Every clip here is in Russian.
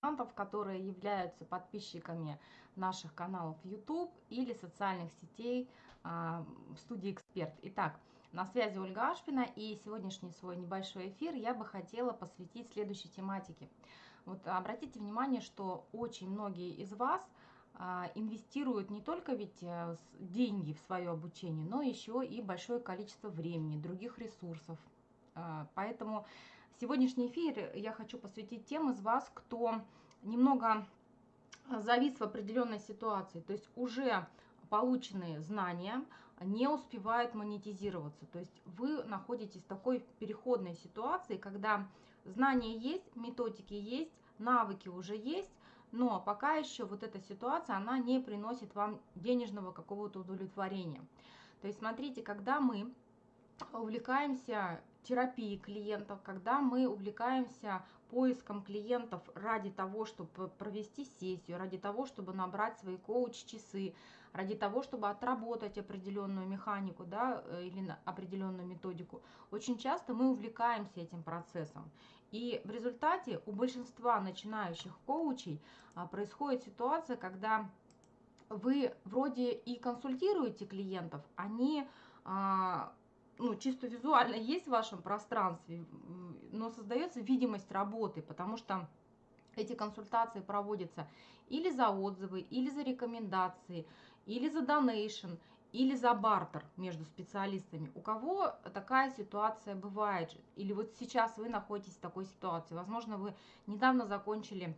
консультантов, которые являются подписчиками наших каналов YouTube или социальных сетей а, в студии «Эксперт». Итак, на связи Ольга Ашпина, и сегодняшний свой небольшой эфир я бы хотела посвятить следующей тематике. Вот обратите внимание, что очень многие из вас а, инвестируют не только ведь э, деньги в свое обучение, но еще и большое количество времени, других ресурсов. А, поэтому Сегодняшний эфир я хочу посвятить тем из вас, кто немного завис в определенной ситуации, то есть уже полученные знания не успевают монетизироваться. То есть вы находитесь в такой переходной ситуации, когда знания есть, методики есть, навыки уже есть, но пока еще вот эта ситуация, она не приносит вам денежного какого-то удовлетворения. То есть смотрите, когда мы увлекаемся терапии клиентов, когда мы увлекаемся поиском клиентов ради того, чтобы провести сессию, ради того, чтобы набрать свои коуч-часы, ради того, чтобы отработать определенную механику да, э, или определенную методику, очень часто мы увлекаемся этим процессом. И в результате у большинства начинающих коучей а, происходит ситуация, когда вы вроде и консультируете клиентов, они а, ну, чисто визуально есть в вашем пространстве, но создается видимость работы, потому что эти консультации проводятся или за отзывы, или за рекомендации, или за донейшн, или за бартер между специалистами. У кого такая ситуация бывает? Или вот сейчас вы находитесь в такой ситуации. Возможно, вы недавно закончили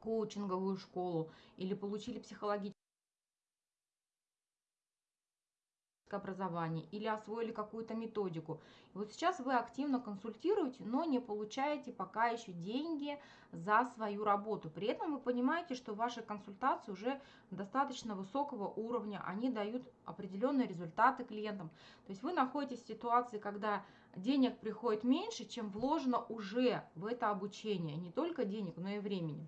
коучинговую школу или получили психологическую образование или освоили какую-то методику. Вот сейчас вы активно консультируете, но не получаете пока еще деньги за свою работу. При этом вы понимаете, что ваши консультации уже достаточно высокого уровня, они дают определенные результаты клиентам. То есть вы находитесь в ситуации, когда денег приходит меньше, чем вложено уже в это обучение. Не только денег, но и времени.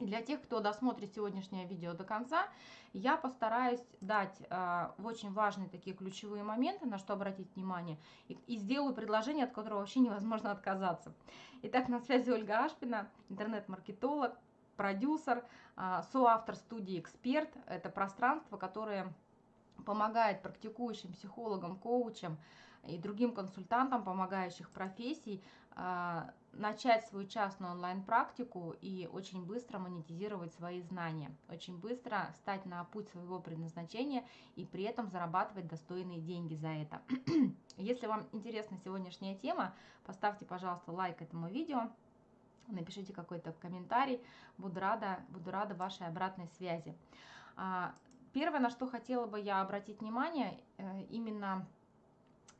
Для тех, кто досмотрит сегодняшнее видео до конца, я постараюсь дать э, очень важные такие ключевые моменты, на что обратить внимание, и, и сделаю предложение, от которого вообще невозможно отказаться. Итак, на связи Ольга Ашпина, интернет-маркетолог, продюсер, э, соавтор студии «Эксперт». Это пространство, которое помогает практикующим психологам, коучам и другим консультантам, помогающих профессий, а, начать свою частную онлайн-практику и очень быстро монетизировать свои знания, очень быстро стать на путь своего предназначения и при этом зарабатывать достойные деньги за это. Если вам интересна сегодняшняя тема, поставьте, пожалуйста, лайк этому видео, напишите какой-то комментарий, буду рада, буду рада вашей обратной связи. А, первое, на что хотела бы я обратить внимание, э, именно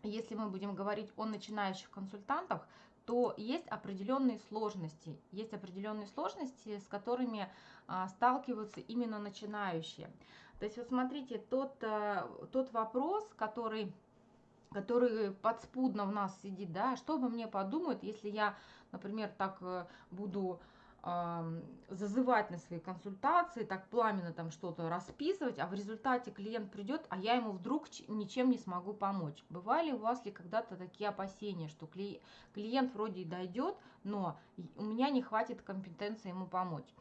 если мы будем говорить о начинающих консультантах, то есть определенные сложности. Есть определенные сложности, с которыми а, сталкиваются именно начинающие. То есть вот смотрите, тот, а, тот вопрос, который который подспудно в нас сидит, да, что обо мне подумают, если я, например, так э, буду зазывать на свои консультации, так пламенно там что-то расписывать, а в результате клиент придет, а я ему вдруг ничем не смогу помочь. Бывали у вас ли когда-то такие опасения, что клиент вроде и дойдет, но у меня не хватит компетенции ему помочь?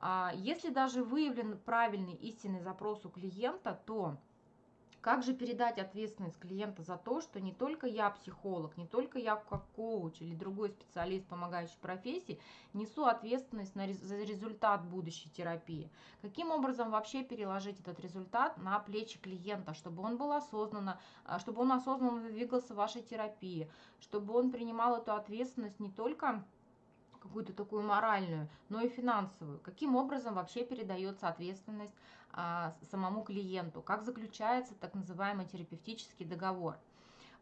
А если даже выявлен правильный истинный запрос у клиента, то как же передать ответственность клиента за то, что не только я психолог, не только я как коуч или другой специалист, помогающий профессии, несу ответственность на, за результат будущей терапии? Каким образом вообще переложить этот результат на плечи клиента, чтобы он был осознанно, а, чтобы он осознанно двигался в вашей терапии, чтобы он принимал эту ответственность не только какую-то такую моральную, но и финансовую. Каким образом вообще передается ответственность самому клиенту? Как заключается так называемый терапевтический договор?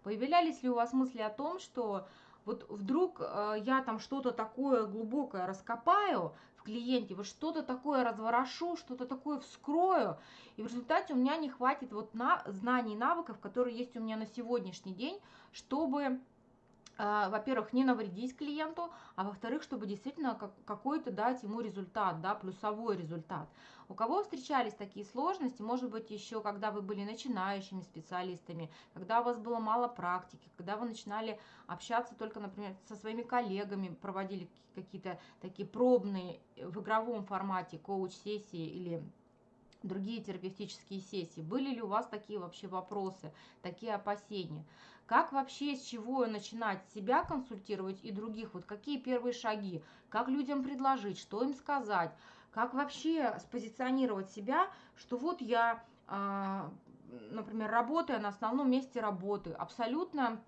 Появлялись ли у вас мысли о том, что вот вдруг э, я там что-то такое глубокое раскопаю в клиенте, вот что-то такое разворошу, что-то такое вскрою, и в результате у меня не хватит вот на знаний и навыков, которые есть у меня на сегодняшний день, чтобы а, во-первых, не навредить клиенту, а во-вторых, чтобы действительно какой-то дать ему результат, да, плюсовой результат. У кого встречались такие сложности, может быть, еще когда вы были начинающими специалистами, когда у вас было мало практики, когда вы начинали общаться только, например, со своими коллегами, проводили какие-то такие пробные в игровом формате коуч-сессии или другие терапевтические сессии. Были ли у вас такие вообще вопросы, такие опасения? Как вообще, с чего начинать себя консультировать и других? Вот какие первые шаги? Как людям предложить? Что им сказать? Как вообще спозиционировать себя, что вот я, а, например, работаю на основном месте работы, абсолютно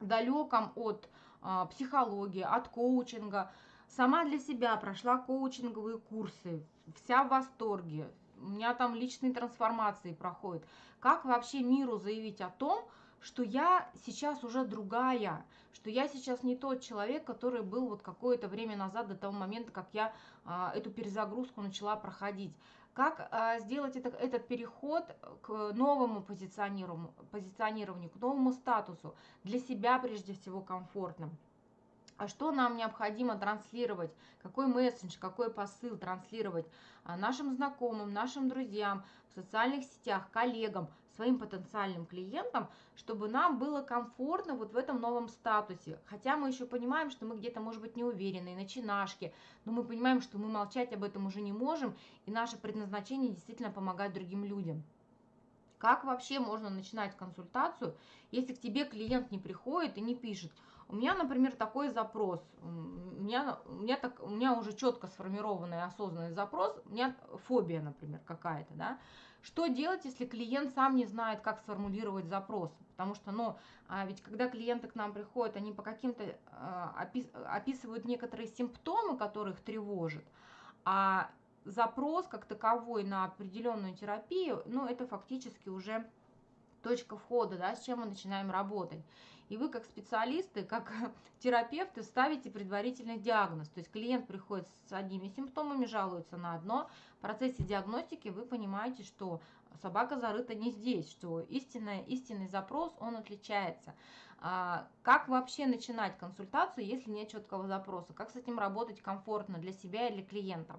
далеком от а, психологии, от коучинга, сама для себя прошла коучинговые курсы, вся в восторге, у меня там личные трансформации проходят. Как вообще миру заявить о том, что я сейчас уже другая, что я сейчас не тот человек, который был вот какое-то время назад, до того момента, как я а, эту перезагрузку начала проходить. Как а, сделать это, этот переход к новому позиционированию, позиционированию, к новому статусу, для себя прежде всего комфортным. А что нам необходимо транслировать, какой месседж, какой посыл транслировать а, нашим знакомым, нашим друзьям, в социальных сетях, коллегам, своим потенциальным клиентам, чтобы нам было комфортно вот в этом новом статусе. Хотя мы еще понимаем, что мы где-то, может быть, не уверены, начинашки, но мы понимаем, что мы молчать об этом уже не можем, и наше предназначение действительно помогать другим людям. Как вообще можно начинать консультацию, если к тебе клиент не приходит и не пишет – у меня, например, такой запрос. У меня, у меня, так, у меня уже четко сформированный осознанный запрос. У меня фобия, например, какая-то, да. Что делать, если клиент сам не знает, как сформулировать запрос? Потому что, ну, а ведь когда клиенты к нам приходят, они по каким-то а, опис, описывают некоторые симптомы, которые их тревожат, а запрос как таковой на определенную терапию, ну, это фактически уже точка входа, да, с чем мы начинаем работать. И вы как специалисты, как терапевты ставите предварительный диагноз. То есть клиент приходит с одними симптомами, жалуется на одно. В процессе диагностики вы понимаете, что собака зарыта не здесь, что истинный, истинный запрос, он отличается. А, как вообще начинать консультацию, если нет четкого запроса? Как с этим работать комфортно для себя и для клиента?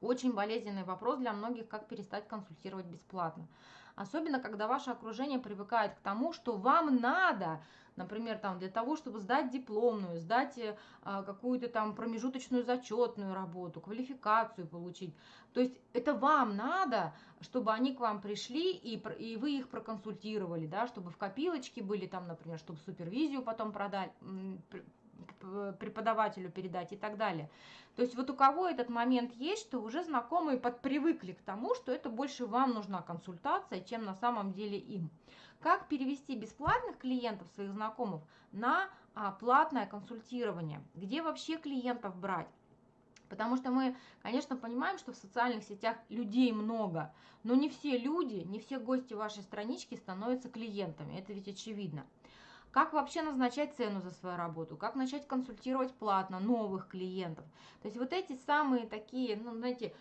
Очень болезненный вопрос для многих, как перестать консультировать бесплатно. Особенно, когда ваше окружение привыкает к тому, что вам надо, например, там, для того, чтобы сдать дипломную, сдать э, какую-то там промежуточную зачетную работу, квалификацию получить. То есть это вам надо, чтобы они к вам пришли и, и вы их проконсультировали, да, чтобы в копилочке были там, например, чтобы супервизию потом продать, преподавателю передать и так далее. То есть вот у кого этот момент есть, что уже знакомые подпривыкли к тому, что это больше вам нужна консультация, чем на самом деле им. Как перевести бесплатных клиентов, своих знакомых, на а, платное консультирование? Где вообще клиентов брать? Потому что мы, конечно, понимаем, что в социальных сетях людей много, но не все люди, не все гости вашей странички становятся клиентами. Это ведь очевидно. Как вообще назначать цену за свою работу? Как начать консультировать платно новых клиентов? То есть вот эти самые такие, ну, знаете,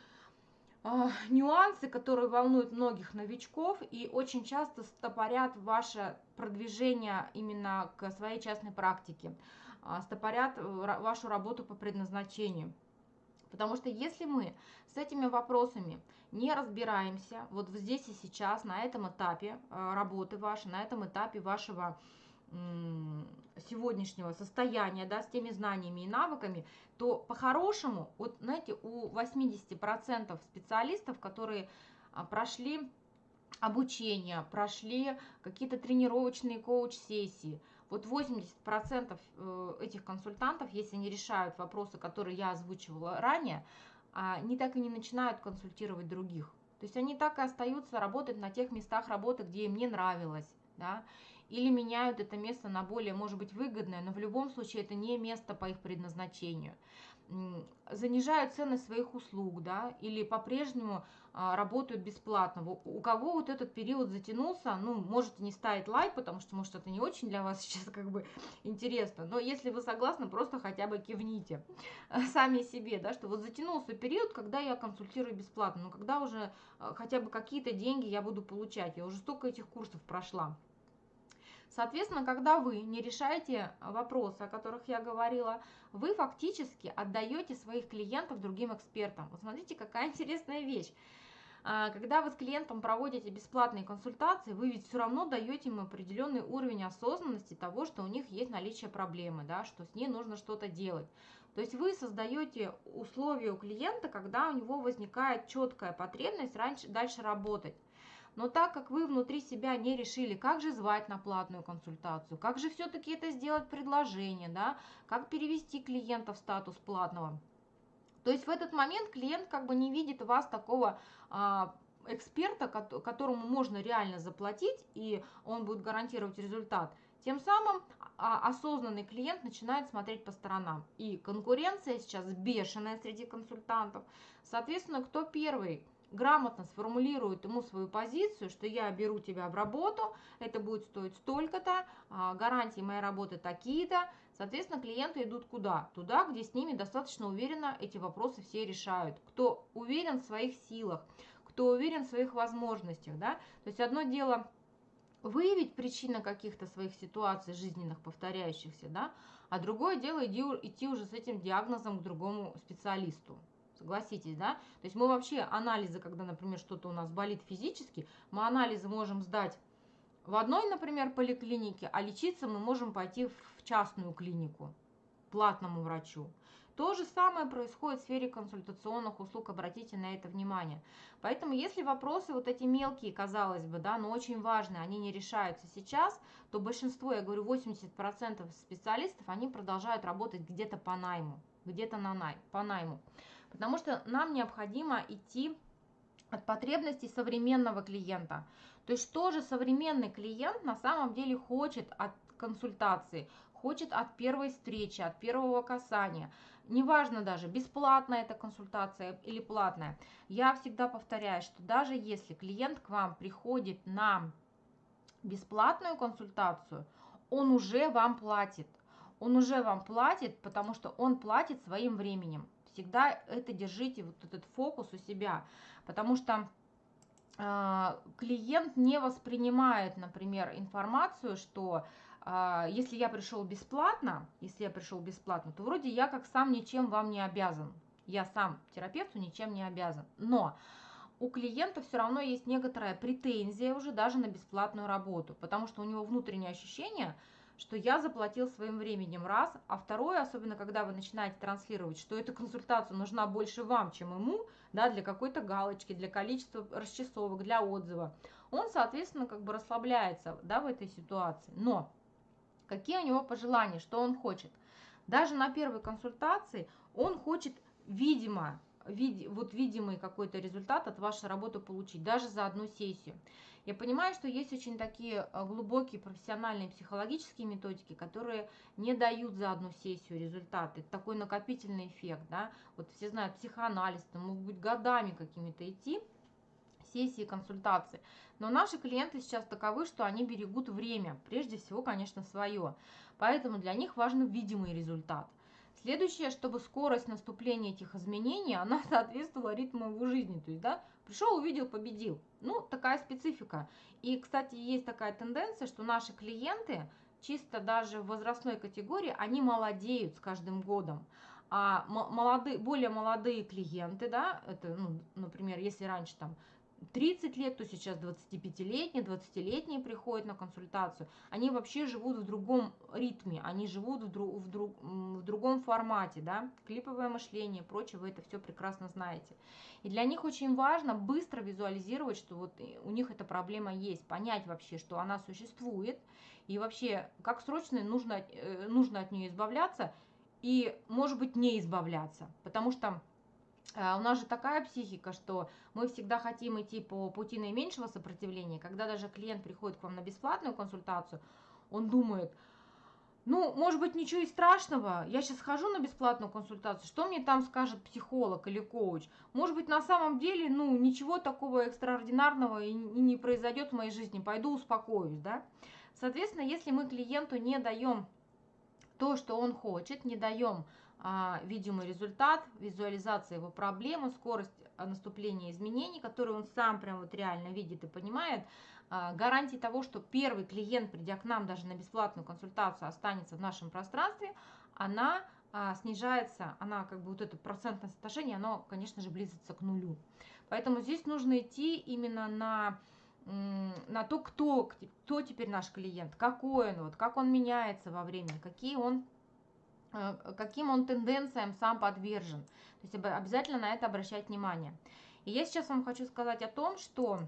а, нюансы, которые волнуют многих новичков и очень часто стопорят ваше продвижение именно к своей частной практике, а, стопорят э, вашу работу по предназначению. Потому что если мы с этими вопросами не разбираемся вот здесь и сейчас, на этом этапе э, работы вашей, на этом этапе вашего сегодняшнего состояния, да, с теми знаниями и навыками, то по-хорошему, вот знаете, у 80% специалистов, которые а, прошли обучение, прошли какие-то тренировочные коуч-сессии, вот 80% э, этих консультантов, если не решают вопросы, которые я озвучивала ранее, они так и не начинают консультировать других. То есть они так и остаются работать на тех местах работы, где им не нравилось. Да? Или меняют это место на более, может быть, выгодное, но в любом случае это не место по их предназначению. Занижают цены своих услуг, да, или по-прежнему а, работают бесплатно. У кого вот этот период затянулся, ну, может не ставить лайк, потому что, может, это не очень для вас сейчас как бы интересно, но если вы согласны, просто хотя бы кивните сами себе, да, что вот затянулся период, когда я консультирую бесплатно, но когда уже а, хотя бы какие-то деньги я буду получать, я уже столько этих курсов прошла. Соответственно, когда вы не решаете вопросы, о которых я говорила, вы фактически отдаете своих клиентов другим экспертам. Вот смотрите, какая интересная вещь. А, когда вы с клиентом проводите бесплатные консультации, вы ведь все равно даете им определенный уровень осознанности того, что у них есть наличие проблемы, да, что с ней нужно что-то делать. То есть вы создаете условия у клиента, когда у него возникает четкая потребность раньше, дальше работать. Но так как вы внутри себя не решили, как же звать на платную консультацию, как же все-таки это сделать предложение, да, как перевести клиента в статус платного, то есть в этот момент клиент как бы не видит вас такого а, эксперта, которому можно реально заплатить, и он будет гарантировать результат. Тем самым а, осознанный клиент начинает смотреть по сторонам. И конкуренция сейчас бешеная среди консультантов. Соответственно, кто первый грамотно сформулирует ему свою позицию, что я беру тебя в работу, это будет стоить столько-то, а, гарантии моей работы такие-то, Соответственно, клиенты идут куда? Туда, где с ними достаточно уверенно эти вопросы все решают. Кто уверен в своих силах, кто уверен в своих возможностях, да? То есть одно дело выявить причины каких-то своих ситуаций жизненных, повторяющихся, да? А другое дело идти, идти уже с этим диагнозом к другому специалисту. Согласитесь, да? То есть мы вообще анализы, когда, например, что-то у нас болит физически, мы анализы можем сдать в одной, например, поликлинике, а лечиться мы можем пойти в частную клинику, платному врачу. То же самое происходит в сфере консультационных услуг, обратите на это внимание. Поэтому если вопросы вот эти мелкие, казалось бы, да, но очень важные, они не решаются сейчас, то большинство, я говорю, 80% специалистов, они продолжают работать где-то по найму, где-то на най, по найму. Потому что нам необходимо идти от потребностей современного клиента. То есть что же современный клиент на самом деле хочет от консультации, хочет от первой встречи, от первого касания. Неважно даже, бесплатная эта консультация или платная. Я всегда повторяю, что даже если клиент к вам приходит на бесплатную консультацию, он уже вам платит. Он уже вам платит, потому что он платит своим временем. Всегда это держите, вот этот фокус у себя, потому что э, клиент не воспринимает, например, информацию, что э, если я пришел бесплатно, если я пришел бесплатно, то вроде я как сам ничем вам не обязан. Я сам терапевту ничем не обязан. Но у клиента все равно есть некоторая претензия уже даже на бесплатную работу, потому что у него внутреннее ощущение – что я заплатил своим временем раз, а второе, особенно когда вы начинаете транслировать, что эта консультация нужна больше вам, чем ему, да, для какой-то галочки, для количества расчесовок, для отзыва, он, соответственно, как бы расслабляется, да, в этой ситуации. Но какие у него пожелания, что он хочет? Даже на первой консультации он хочет, видимо, вид, вот видимый какой-то результат от вашей работы получить, даже за одну сессию. Я понимаю, что есть очень такие э, глубокие профессиональные психологические методики, которые не дают за одну сессию результаты. Такой накопительный эффект, да. Вот все знают психоанализ, там могут быть годами какими-то идти сессии, консультации. Но наши клиенты сейчас таковы, что они берегут время, прежде всего, конечно, свое. Поэтому для них важен видимый результат. Следующее, чтобы скорость наступления этих изменений, она соответствовала ритму его жизни. То есть, да, пришел, увидел, победил. Ну, такая специфика. И, кстати, есть такая тенденция, что наши клиенты, чисто даже в возрастной категории, они молодеют с каждым годом. А молодые, более молодые клиенты, да, это, ну, например, если раньше там 30 лет, то сейчас 25-летние, 20-летние приходят на консультацию. Они вообще живут в другом ритме, они живут в, друг, в, друг, в другом формате, да, клиповое мышление и прочее, вы это все прекрасно знаете. И для них очень важно быстро визуализировать, что вот у них эта проблема есть, понять вообще, что она существует, и вообще, как срочно нужно, э, нужно от нее избавляться, и, может быть, не избавляться, потому что у нас же такая психика, что мы всегда хотим идти по пути наименьшего сопротивления. Когда даже клиент приходит к вам на бесплатную консультацию, он думает, ну, может быть, ничего и страшного. Я сейчас хожу на бесплатную консультацию. Что мне там скажет психолог или коуч? Может быть, на самом деле, ну, ничего такого экстраординарного и не произойдет в моей жизни. Пойду успокоюсь, да? Соответственно, если мы клиенту не даем то, что он хочет, не даем а, видимый результат, визуализация его проблемы, скорость наступления изменений, которые он сам прям вот реально видит и понимает, а, гарантии того, что первый клиент, придя к нам даже на бесплатную консультацию, останется в нашем пространстве, она а, снижается, она как бы вот это процентное соотношение, оно, конечно же, близится к нулю. Поэтому здесь нужно идти именно на на то, кто, кто теперь наш клиент, какой он, вот, как он меняется во времени, какие он, каким он тенденциям сам подвержен. То есть обязательно на это обращать внимание. И я сейчас вам хочу сказать о том, что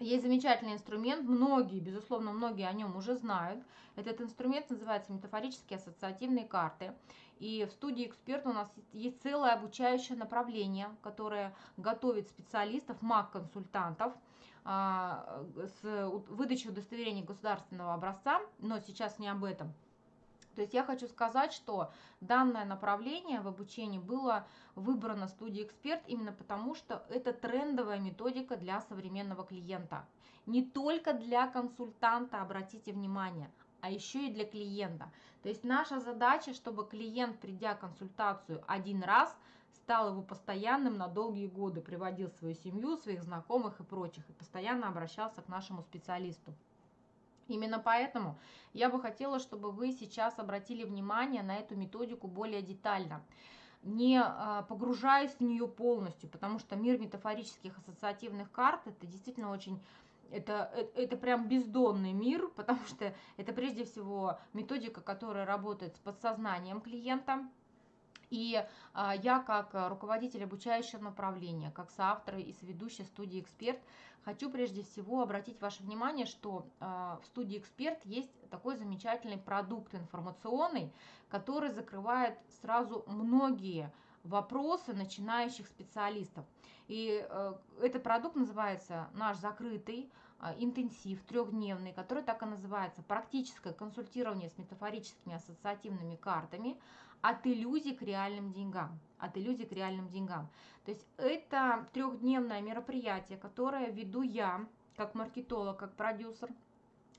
есть замечательный инструмент, многие, безусловно, многие о нем уже знают. Этот инструмент называется метафорические ассоциативные карты. И в студии «Эксперт» у нас есть целое обучающее направление, которое готовит специалистов, маг-консультантов а, с выдачей удостоверения государственного образца, но сейчас не об этом – то есть я хочу сказать, что данное направление в обучении было выбрано студией «Эксперт» именно потому, что это трендовая методика для современного клиента. Не только для консультанта, обратите внимание, а еще и для клиента. То есть наша задача, чтобы клиент, придя консультацию один раз, стал его постоянным на долгие годы, приводил свою семью, своих знакомых и прочих, и постоянно обращался к нашему специалисту. Именно поэтому я бы хотела, чтобы вы сейчас обратили внимание на эту методику более детально. Не а, погружаясь в нее полностью, потому что мир метафорических ассоциативных карт это действительно очень это, это, это прям бездонный мир, потому что это прежде всего методика, которая работает с подсознанием клиента, и а, я, как руководитель обучающего направления, как соавтор и соведущая студии «Эксперт», хочу прежде всего обратить ваше внимание, что а, в студии «Эксперт» есть такой замечательный продукт информационный, который закрывает сразу многие вопросы начинающих специалистов. И э, этот продукт называется «Наш закрытый интенсив трехдневный», который так и называется «Практическое консультирование с метафорическими ассоциативными картами», от иллюзий к реальным деньгам. От иллюзий к реальным деньгам. То есть это трехдневное мероприятие, которое веду я, как маркетолог, как продюсер,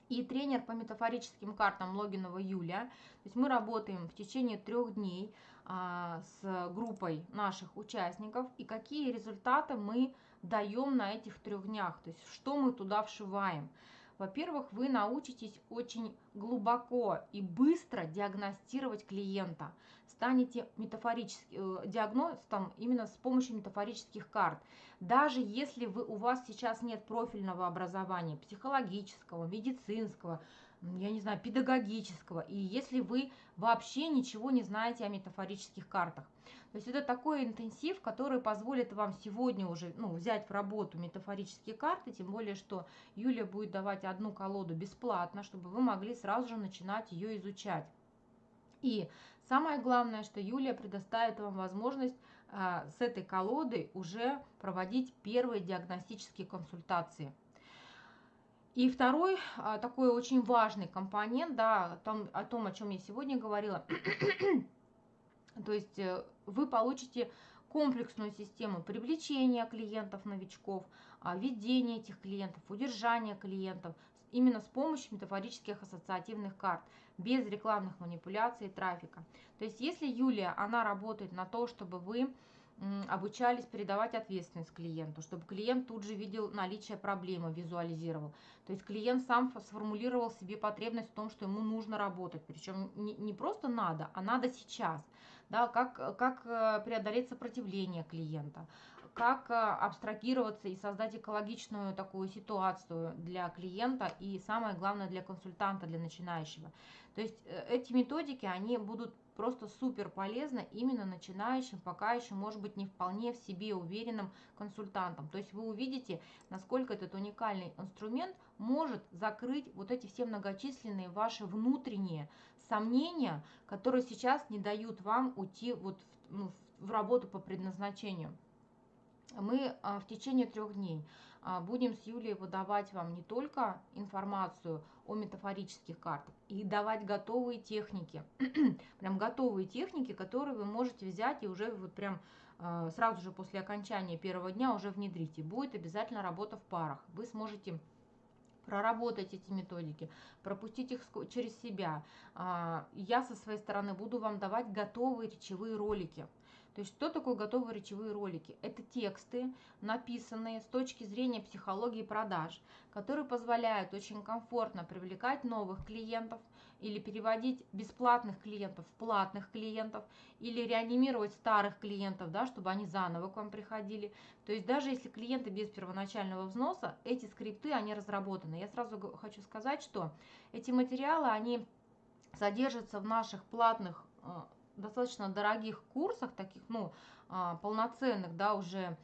и тренер по метафорическим картам Логинова Юлия. То есть мы работаем в течение трех дней а, с группой наших участников и какие результаты мы даем на этих трех днях, то есть что мы туда вшиваем. Во-первых, вы научитесь очень глубоко и быстро диагностировать клиента. Станете метафорическим э, диагностом именно с помощью метафорических карт. Даже если вы, у вас сейчас нет профильного образования, психологического, медицинского, я не знаю, педагогического, и если вы вообще ничего не знаете о метафорических картах. То есть это такой интенсив, который позволит вам сегодня уже ну, взять в работу метафорические карты, тем более, что Юлия будет давать одну колоду бесплатно, чтобы вы могли сразу же начинать ее изучать. И самое главное, что Юлия предоставит вам возможность а, с этой колодой уже проводить первые диагностические консультации. И второй а, такой очень важный компонент, да, о том, о, том, о чем я сегодня говорила, то есть э, вы получите комплексную систему привлечения клиентов-новичков, а, ведения этих клиентов, удержания клиентов именно с помощью метафорических ассоциативных карт, без рекламных манипуляций и трафика. То есть если Юлия, она работает на то, чтобы вы обучались передавать ответственность клиенту, чтобы клиент тут же видел наличие проблемы, визуализировал. То есть клиент сам сформулировал себе потребность в том, что ему нужно работать. Причем не, не просто надо, а надо сейчас. Да, как, как э, преодолеть сопротивление клиента, как э, абстрагироваться и создать экологичную такую ситуацию для клиента и самое главное для консультанта, для начинающего. То есть э, эти методики, они будут просто супер полезно именно начинающим, пока еще, может быть, не вполне в себе уверенным консультантам. То есть вы увидите, насколько этот уникальный инструмент может закрыть вот эти все многочисленные ваши внутренние сомнения, которые сейчас не дают вам уйти вот в, ну, в работу по предназначению. Мы а, в течение трех дней а, будем с Юлией выдавать вам не только информацию о метафорических картах, и давать готовые техники, прям готовые техники, которые вы можете взять и уже вот прям а, сразу же после окончания первого дня уже внедрить. И будет обязательно работа в парах. Вы сможете проработать эти методики, пропустить их через себя. Я со своей стороны буду вам давать готовые речевые ролики. То есть что такое готовые речевые ролики? Это тексты, написанные с точки зрения психологии продаж, которые позволяют очень комфортно привлекать новых клиентов или переводить бесплатных клиентов в платных клиентов, или реанимировать старых клиентов, да, чтобы они заново к вам приходили. То есть даже если клиенты без первоначального взноса, эти скрипты, они разработаны. Я сразу хочу сказать, что эти материалы, они содержатся в наших платных э, достаточно дорогих курсах, таких, ну, а, полноценных, да, уже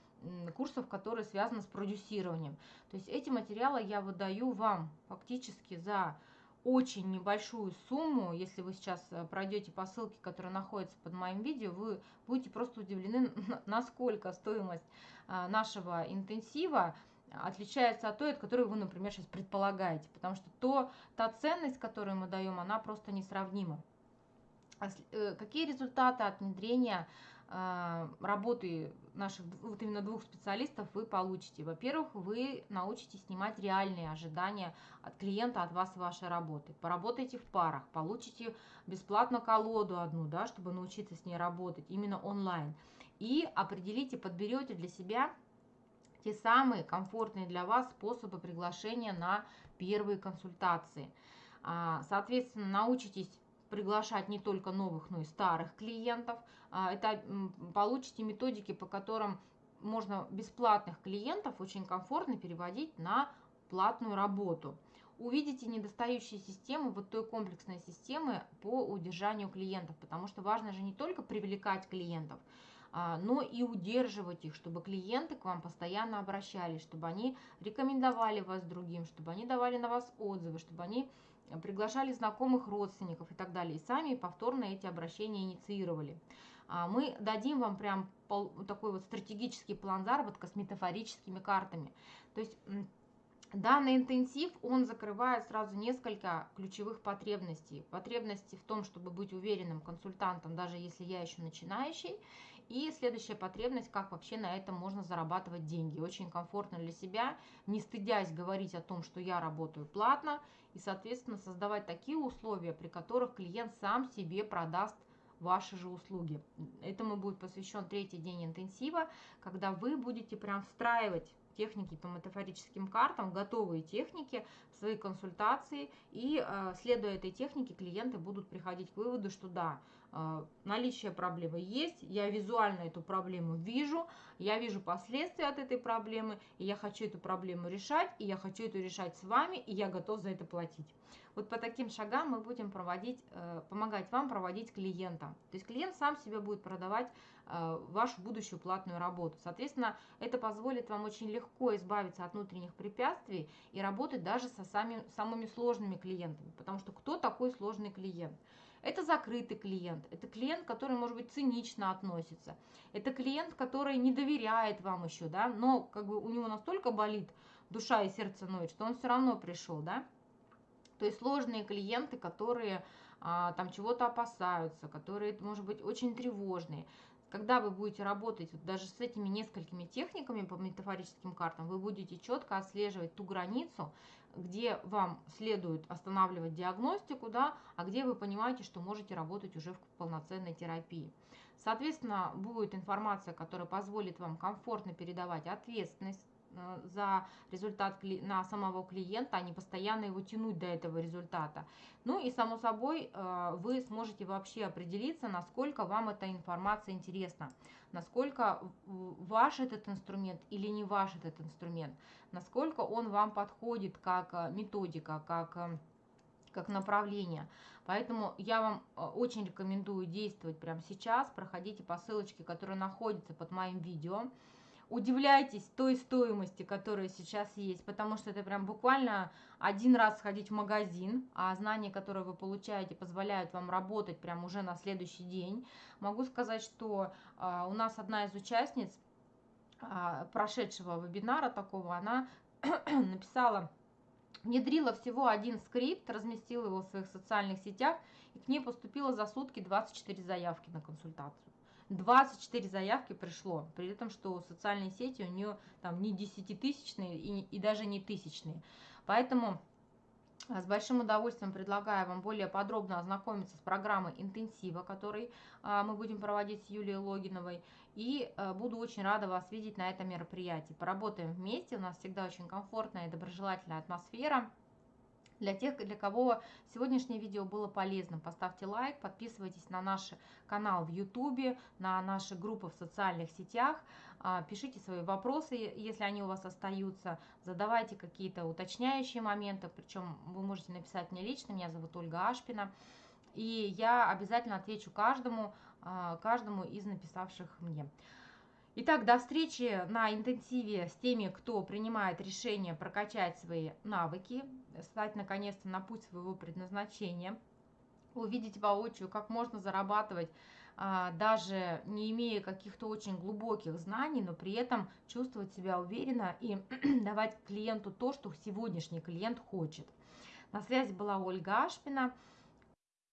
курсов, которые связаны с продюсированием. То есть эти материалы я выдаю вам фактически за очень небольшую сумму. Если вы сейчас э, пройдете по ссылке, которая находится под моим видео, вы будете просто удивлены, насколько стоимость а, нашего интенсива отличается от той, от которой вы, например, сейчас предполагаете. Потому что то, та ценность, которую мы даем, она просто несравнима. А э, какие результаты от внедрения а, работы наших вот именно двух специалистов вы получите? Во-первых, вы научитесь снимать реальные ожидания от клиента, от вас и вашей работы. Поработайте в парах, получите бесплатно колоду одну, да, чтобы научиться с ней работать именно онлайн. И определите, подберете для себя те самые комфортные для вас способы приглашения на первые консультации. А, соответственно, научитесь приглашать не только новых, но и старых клиентов. А, это получите методики, по которым можно бесплатных клиентов очень комфортно переводить на платную работу. Увидите недостающие системы, вот той комплексной системы по удержанию клиентов, потому что важно же не только привлекать клиентов, а, но и удерживать их, чтобы клиенты к вам постоянно обращались, чтобы они рекомендовали вас другим, чтобы они давали на вас отзывы, чтобы они приглашали знакомых родственников и так далее. И сами повторно эти обращения инициировали. А мы дадим вам прям такой вот стратегический план заработка с метафорическими картами. То есть Данный интенсив, он закрывает сразу несколько ключевых потребностей. Потребности в том, чтобы быть уверенным консультантом, даже если я еще начинающий. И следующая потребность, как вообще на этом можно зарабатывать деньги. Очень комфортно для себя, не стыдясь говорить о том, что я работаю платно, и, соответственно, создавать такие условия, при которых клиент сам себе продаст ваши же услуги. Этому будет посвящен третий день интенсива, когда вы будете прям встраивать техники по метафорическим картам, готовые техники в свои консультации, и э, следуя этой технике клиенты будут приходить к выводу, что да, наличие проблемы есть, я визуально эту проблему вижу, я вижу последствия от этой проблемы, и я хочу эту проблему решать, и я хочу эту решать с вами, и я готов за это платить. Вот по таким шагам мы будем проводить, э, помогать вам проводить клиента. То есть клиент сам себе будет продавать э, вашу будущую платную работу. Соответственно, это позволит вам очень легко избавиться от внутренних препятствий и работать даже со сами, самыми сложными клиентами. Потому что кто такой сложный клиент? Это закрытый клиент, это клиент, который, может быть, цинично относится, это клиент, который не доверяет вам еще, да, но как бы у него настолько болит душа и сердце ноет, что он все равно пришел, да. То есть сложные клиенты, которые а, там чего-то опасаются, которые, может быть, очень тревожные. Когда вы будете работать вот даже с этими несколькими техниками по метафорическим картам, вы будете четко отслеживать ту границу, где вам следует останавливать диагностику, да, а где вы понимаете, что можете работать уже в полноценной терапии. Соответственно, будет информация, которая позволит вам комфортно передавать ответственность за результат на самого клиента, а не постоянно его тянуть до этого результата. Ну и само собой э, вы сможете вообще определиться, насколько вам эта информация интересна, насколько ваш этот инструмент или не ваш этот инструмент, насколько он вам подходит как э, методика, как как направление. Поэтому я вам очень рекомендую действовать прямо сейчас. Проходите по ссылочке, которая находится под моим видео удивляйтесь той стоимости, которая сейчас есть, потому что это прям буквально один раз сходить в магазин, а знания, которые вы получаете, позволяют вам работать прям уже на следующий день. Могу сказать, что э, у нас одна из участниц э, прошедшего вебинара такого, она написала, внедрила всего один скрипт, разместила его в своих социальных сетях, и к ней поступило за сутки 24 заявки на консультацию. 24 заявки пришло, при этом, что социальные сети у нее там не десятитысячные и, и даже не тысячные. Поэтому с большим удовольствием предлагаю вам более подробно ознакомиться с программой интенсива, который а, мы будем проводить с Юлией Логиновой. И а, буду очень рада вас видеть на этом мероприятии. Поработаем вместе, у нас всегда очень комфортная и доброжелательная атмосфера. Для тех, для кого сегодняшнее видео было полезным, поставьте лайк, подписывайтесь на наш канал в YouTube, на наши группы в социальных сетях, а, пишите свои вопросы, если они у вас остаются, задавайте какие-то уточняющие моменты, причем вы можете написать мне лично, меня зовут Ольга Ашпина, и я обязательно отвечу каждому, а, каждому из написавших мне. Итак, до встречи на интенсиве с теми, кто принимает решение прокачать свои навыки, стать наконец-то на путь своего предназначения, увидеть воочию, как можно зарабатывать а, даже не имея каких-то очень глубоких знаний, но при этом чувствовать себя уверенно и давать клиенту то, что сегодняшний клиент хочет. На связи была Ольга Ашпина.